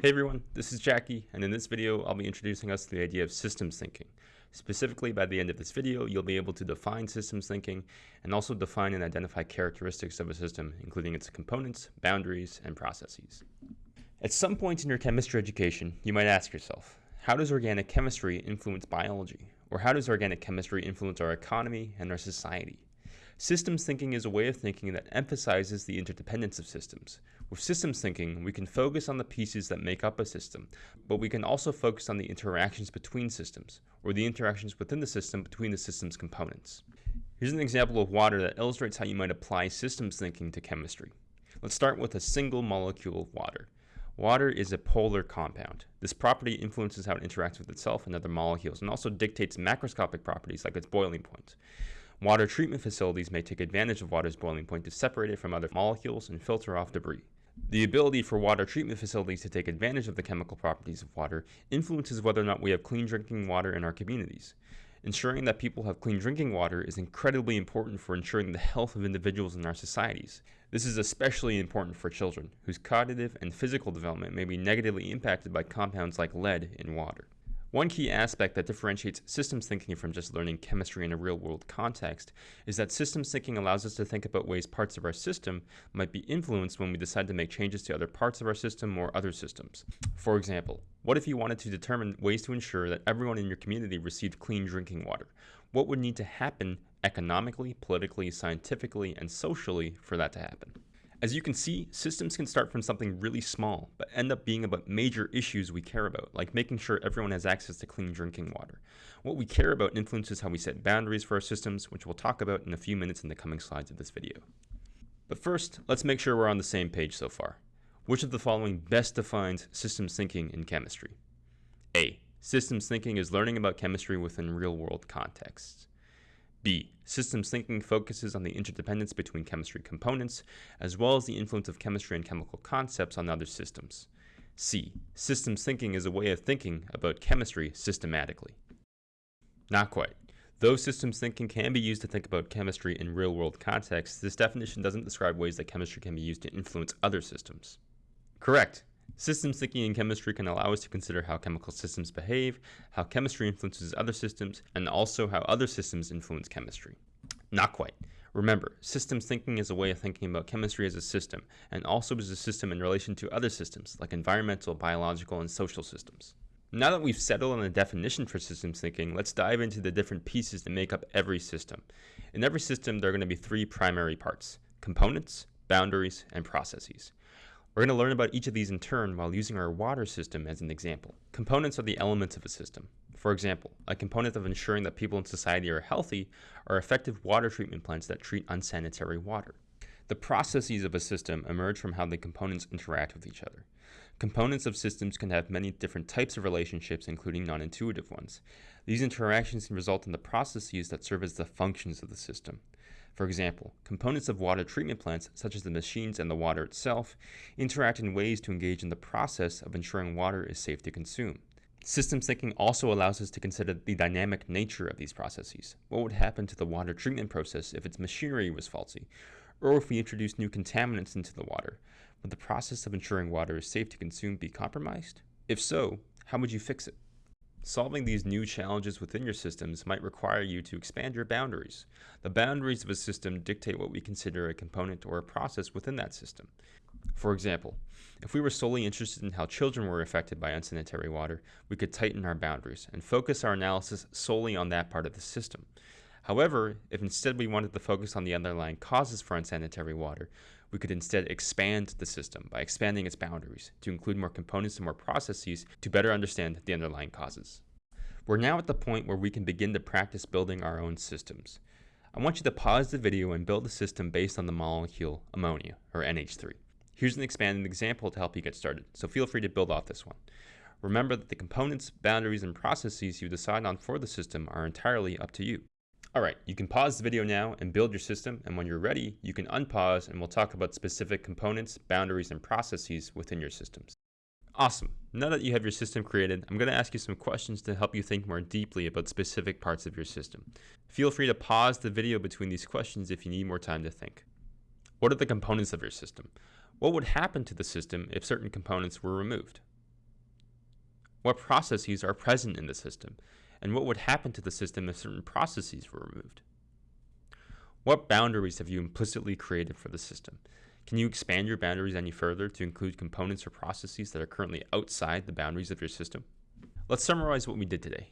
Hey everyone, this is Jackie, and in this video, I'll be introducing us to the idea of systems thinking. Specifically, by the end of this video, you'll be able to define systems thinking and also define and identify characteristics of a system, including its components, boundaries, and processes. At some point in your chemistry education, you might ask yourself, how does organic chemistry influence biology? Or how does organic chemistry influence our economy and our society? Systems thinking is a way of thinking that emphasizes the interdependence of systems. With systems thinking, we can focus on the pieces that make up a system, but we can also focus on the interactions between systems, or the interactions within the system between the system's components. Here's an example of water that illustrates how you might apply systems thinking to chemistry. Let's start with a single molecule of water. Water is a polar compound. This property influences how it interacts with itself and other molecules and also dictates macroscopic properties like its boiling point. Water treatment facilities may take advantage of water's boiling point to separate it from other molecules and filter off debris. The ability for water treatment facilities to take advantage of the chemical properties of water influences whether or not we have clean drinking water in our communities. Ensuring that people have clean drinking water is incredibly important for ensuring the health of individuals in our societies. This is especially important for children, whose cognitive and physical development may be negatively impacted by compounds like lead in water. One key aspect that differentiates systems thinking from just learning chemistry in a real world context is that systems thinking allows us to think about ways parts of our system might be influenced when we decide to make changes to other parts of our system or other systems. For example, what if you wanted to determine ways to ensure that everyone in your community received clean drinking water? What would need to happen economically, politically, scientifically, and socially for that to happen? As you can see, systems can start from something really small, but end up being about major issues we care about, like making sure everyone has access to clean drinking water. What we care about influences how we set boundaries for our systems, which we'll talk about in a few minutes in the coming slides of this video. But first, let's make sure we're on the same page so far. Which of the following best defines systems thinking in chemistry? A. Systems thinking is learning about chemistry within real-world contexts. B. Systems thinking focuses on the interdependence between chemistry components, as well as the influence of chemistry and chemical concepts on other systems. C. Systems thinking is a way of thinking about chemistry systematically. Not quite. Though systems thinking can be used to think about chemistry in real-world contexts, this definition doesn't describe ways that chemistry can be used to influence other systems. Correct. Systems thinking in chemistry can allow us to consider how chemical systems behave, how chemistry influences other systems, and also how other systems influence chemistry. Not quite. Remember, systems thinking is a way of thinking about chemistry as a system, and also as a system in relation to other systems, like environmental, biological, and social systems. Now that we've settled on a definition for systems thinking, let's dive into the different pieces that make up every system. In every system, there are going to be three primary parts, components, boundaries, and processes. We're going to learn about each of these in turn while using our water system as an example. Components are the elements of a system. For example, a component of ensuring that people in society are healthy are effective water treatment plants that treat unsanitary water. The processes of a system emerge from how the components interact with each other. Components of systems can have many different types of relationships, including non-intuitive ones. These interactions can result in the processes that serve as the functions of the system. For example, components of water treatment plants, such as the machines and the water itself, interact in ways to engage in the process of ensuring water is safe to consume. Systems thinking also allows us to consider the dynamic nature of these processes. What would happen to the water treatment process if its machinery was faulty? Or if we introduced new contaminants into the water? Would the process of ensuring water is safe to consume be compromised? If so, how would you fix it? Solving these new challenges within your systems might require you to expand your boundaries. The boundaries of a system dictate what we consider a component or a process within that system. For example, if we were solely interested in how children were affected by unsanitary water, we could tighten our boundaries and focus our analysis solely on that part of the system. However, if instead we wanted to focus on the underlying causes for unsanitary water, we could instead expand the system by expanding its boundaries to include more components and more processes to better understand the underlying causes. We're now at the point where we can begin to practice building our own systems. I want you to pause the video and build a system based on the molecule ammonia, or NH3. Here's an expanded example to help you get started, so feel free to build off this one. Remember that the components, boundaries, and processes you decide on for the system are entirely up to you. Alright, you can pause the video now and build your system, and when you're ready, you can unpause and we'll talk about specific components, boundaries, and processes within your systems. Awesome. Now that you have your system created, I'm going to ask you some questions to help you think more deeply about specific parts of your system. Feel free to pause the video between these questions if you need more time to think. What are the components of your system? What would happen to the system if certain components were removed? what processes are present in the system, and what would happen to the system if certain processes were removed. What boundaries have you implicitly created for the system? Can you expand your boundaries any further to include components or processes that are currently outside the boundaries of your system? Let's summarize what we did today.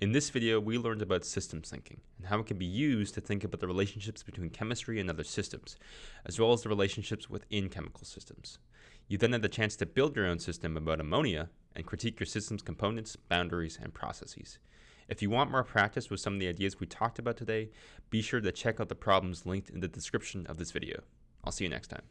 In this video, we learned about systems thinking and how it can be used to think about the relationships between chemistry and other systems, as well as the relationships within chemical systems. You then had the chance to build your own system about ammonia and critique your system's components, boundaries, and processes. If you want more practice with some of the ideas we talked about today, be sure to check out the problems linked in the description of this video. I'll see you next time.